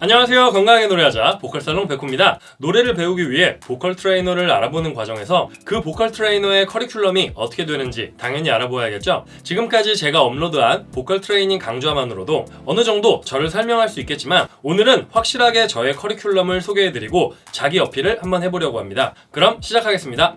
안녕하세요. 건강하게 노래하자 보컬살롱 백호입니다. 노래를 배우기 위해 보컬 트레이너를 알아보는 과정에서 그 보컬 트레이너의 커리큘럼이 어떻게 되는지 당연히 알아보아야겠죠? 지금까지 제가 업로드한 보컬 트레이닝 강좌만으로도 어느 정도 저를 설명할 수 있겠지만 오늘은 확실하게 저의 커리큘럼을 소개해드리고 자기 어필을 한번 해보려고 합니다. 그럼 시작하겠습니다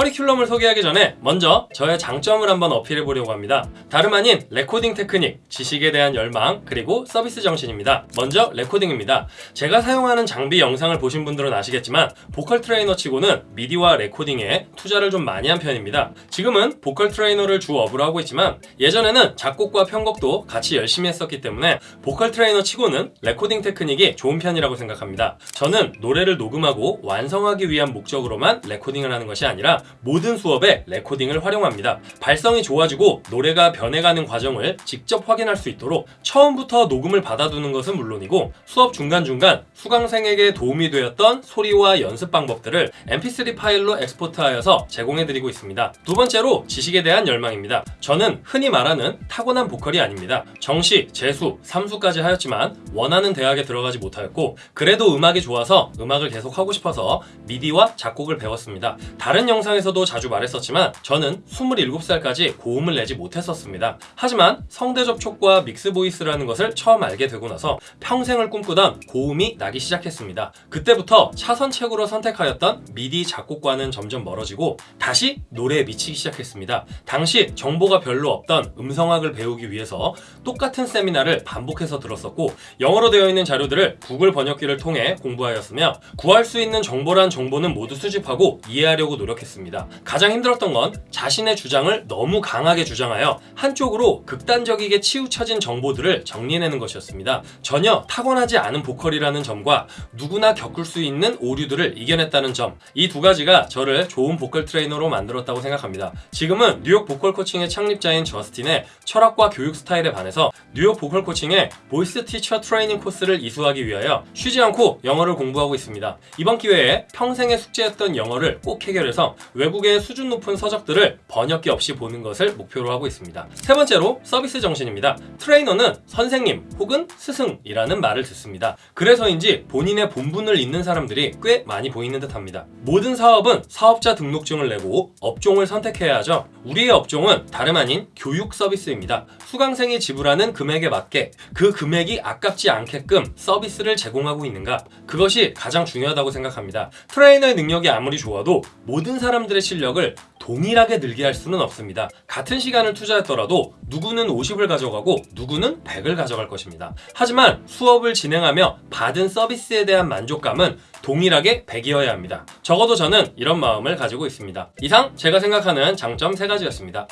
커리큘럼을 소개하기 전에 먼저 저의 장점을 한번 어필해 보려고 합니다. 다름 아닌 레코딩 테크닉, 지식에 대한 열망, 그리고 서비스 정신입니다. 먼저 레코딩입니다. 제가 사용하는 장비 영상을 보신 분들은 아시겠지만 보컬 트레이너 치고는 미디와 레코딩에 투자를 좀 많이 한 편입니다. 지금은 보컬 트레이너를 주 업으로 하고 있지만 예전에는 작곡과 편곡도 같이 열심히 했었기 때문에 보컬 트레이너 치고는 레코딩 테크닉이 좋은 편이라고 생각합니다. 저는 노래를 녹음하고 완성하기 위한 목적으로만 레코딩을 하는 것이 아니라 모든 수업에 레코딩을 활용합니다. 발성이 좋아지고 노래가 변해가는 과정을 직접 확인할 수 있도록 처음부터 녹음을 받아두는 것은 물론이고 수업 중간중간 수강생에게 도움이 되었던 소리와 연습 방법들을 mp3 파일로 export하여서 제공해드리고 있습니다. 두 번째로 지식에 대한 열망입니다. 저는 흔히 말하는 타고난 보컬이 아닙니다. 정시, 재수, 삼수까지 하였지만 원하는 대학에 들어가지 못하였고 그래도 음악이 좋아서 음악을 계속 하고 싶어서 미디와 작곡을 배웠습니다. 다른 영상 영상에서도 자주 말했었지만 저는 27살까지 고음을 내지 못했었습니다. 하지만 성대 접촉과 믹스 보이스라는 것을 처음 알게 되고 나서 평생을 꿈꾸던 고음이 나기 시작했습니다. 그때부터 차선책으로 선택하였던 미디 작곡과는 점점 멀어지고 다시 노래에 미치기 시작했습니다. 당시 정보가 별로 없던 음성학을 배우기 위해서 똑같은 세미나를 반복해서 들었었고 영어로 되어 있는 자료들을 구글 번역기를 통해 공부하였으며 구할 수 있는 정보란 정보는 모두 수집하고 이해하려고 노력했습니다. 있습니다. 가장 힘들었던 건 자신의 주장을 너무 강하게 주장하여 한쪽으로 극단적이게 치우쳐진 정보들을 정리해내는 것이었습니다. 전혀 타고나지 않은 보컬이라는 점과 누구나 겪을 수 있는 오류들을 이겨냈다는 점 이 두 가지가 저를 좋은 보컬 트레이너로 만들었다고 생각합니다. 지금은 뉴욕 보컬 코칭의 창립자인 저스틴의 철학과 교육 스타일에 반해서 뉴욕 보컬 코칭의 voice teacher training course를 이수하기 위하여 쉬지 않고 영어를 공부하고 있습니다. 이번 기회에 평생의 숙제였던 영어를 꼭 해결해서 외국의 수준 높은 서적들을 번역기 없이 보는 것을 목표로 하고 있습니다. 세 번째로 서비스 정신입니다. 트레이너는 선생님 혹은 스승이라는 말을 듣습니다. 그래서인지 본인의 본분을 잊는 사람들이 꽤 많이 보이는 듯 합니다. 모든 사업은 사업자 등록증을 내고 업종을 선택해야 하죠. 우리의 업종은 다름 아닌 교육 서비스입니다. 수강생이 지불하는 금액에 맞게 그 금액이 아깝지 않게끔 서비스를 제공하고 있는가 그것이 가장 중요하다고 생각합니다. 트레이너의 능력이 아무리 좋아도 모든 사람 사람들의 실력을 동일하게 늘게 할 수는 없습니다. 같은 시간을 투자했더라도 누구는 50을 가져가고 누구는 100을 가져갈 것입니다. 하지만 수업을 진행하며 받은 서비스에 대한 만족감은 동일하게 100이어야 합니다. 적어도 저는 이런 마음을 가지고 있습니다. 이상 제가 생각하는 장점 3가지였습니다.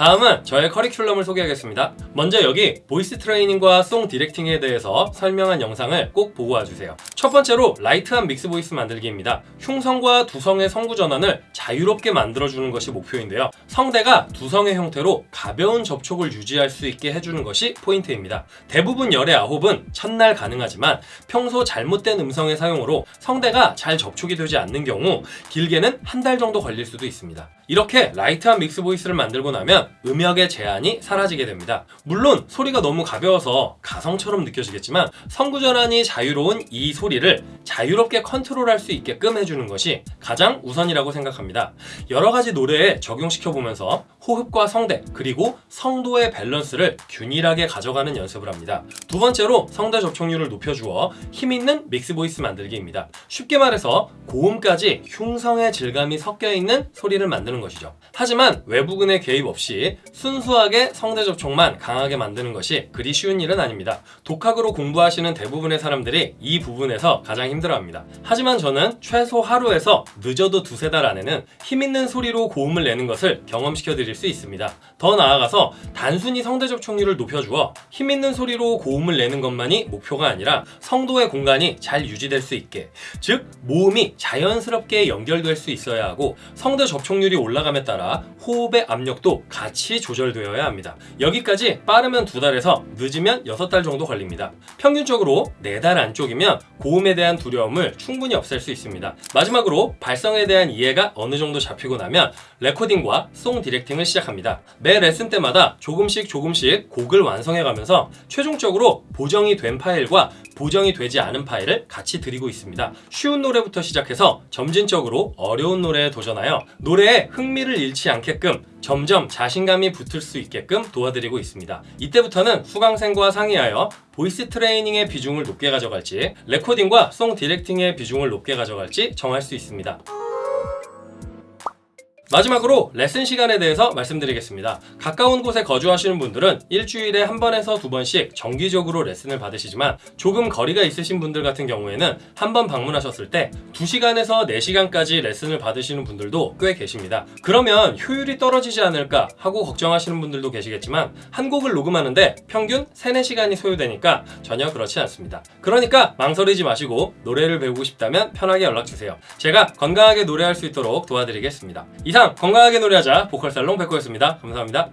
다음은 저의 커리큘럼을 소개하겠습니다. 먼저 여기 voice training과 song directing에 대해서 설명한 영상을 꼭 보고 와주세요. 첫 번째로 light한 mix voice 만들기입니다. 흉성과 두성의 성구 전환을 자유롭게 만들어주는 것이 목표인데요. 성대가 두성의 형태로 가벼운 접촉을 유지할 수 있게 해주는 것이 포인트입니다. 대부분 열의 아홉은 첫날 가능하지만 평소 잘못된 음성의 사용으로 성대가 잘 접촉이 되지 않는 경우 길게는 한 달 정도 걸릴 수도 있습니다. 이렇게 light한 mix voice를 만들고 나면 음역의 제한이 사라지게 됩니다. 물론 소리가 너무 가벼워서 가성처럼 느껴지겠지만 성구전환이 자유로운 이 소리를 자유롭게 컨트롤할 수 있게끔 해주는 것이 가장 우선이라고 생각합니다. 여러 가지 노래에 적용시켜 보면서 호흡과 성대 그리고 성도의 밸런스를 균일하게 가져가는 연습을 합니다. 두 번째로 성대 접촉률을 높여주어 힘있는 mix voice 만들기입니다. 쉽게 말해서 고음까지 흉성의 질감이 섞여 있는 소리를 만드는 것이죠. 하지만 외부근의 개입 없이 순수하게 성대 접촉만 강하게 만드는 것이 그리 쉬운 일은 아닙니다. 독학으로 공부하시는 대부분의 사람들이 이 부분에서 가장 힘들어합니다. 하지만 저는 최소 하루에서 늦어도 두세 달 안에는 힘있는 소리로 고음을 내는 것을 경험시켜 드릴 수 있습니다. 더 나아가서 단순히 성대 접촉률을 높여주어 힘있는 소리로 고음을 내는 것만이 목표가 아니라 성도의 공간이 잘 유지될 수 있게 즉 모음이 자연스럽게 연결될 수 있어야 하고 성대 접촉률이 올라감에 따라 호흡의 압력도 같이 조절되어야 합니다. 여기까지 빠르면 두 달에서 늦으면 여섯 달 정도 걸립니다. 평균적으로 네 달 안쪽이면 고음에 대한 두려움을 충분히 없앨 수 있습니다. 마지막으로 발성에 대한 이해가 어느 정도 잡히고 나면 레코딩과 song directing을 레슨을 시작합니다. 매 레슨 때마다 조금씩 조금씩 곡을 완성해 가면서 최종적으로 보정이 된 파일과 보정이 되지 않은 파일을 같이 드리고 있습니다. 쉬운 노래부터 시작해서 점진적으로 어려운 노래에 도전하여 노래에 흥미를 잃지 않게끔 점점 자신감이 붙을 수 있게끔 도와드리고 있습니다. 이때부터는 수강생과 상의하여 voice training의 비중을 높게 가져갈지 레코딩과 song directing의 비중을 높게 가져갈지 정할 수 있습니다. 마지막으로 레슨 시간에 대해서 말씀드리겠습니다. 가까운 곳에 거주하시는 분들은 일주일에 한 번에서 두 번씩 정기적으로 레슨을 받으시지만 조금 거리가 있으신 분들 같은 경우에는 한 번 방문하셨을 때 2시간에서 4시간까지 레슨을 받으시는 분들도 꽤 계십니다. 그러면 효율이 떨어지지 않을까 하고 걱정하시는 분들도 계시겠지만 한 곡을 녹음하는데 평균 3, 4시간이 소요되니까 전혀 그렇지 않습니다. 그러니까 망설이지 마시고 노래를 배우고 싶다면 편하게 연락주세요. 제가 건강하게 노래할 수 있도록 도와드리겠습니다. 이상 건강하게 노래하자 보컬살롱 백호였습니다. 감사합니다.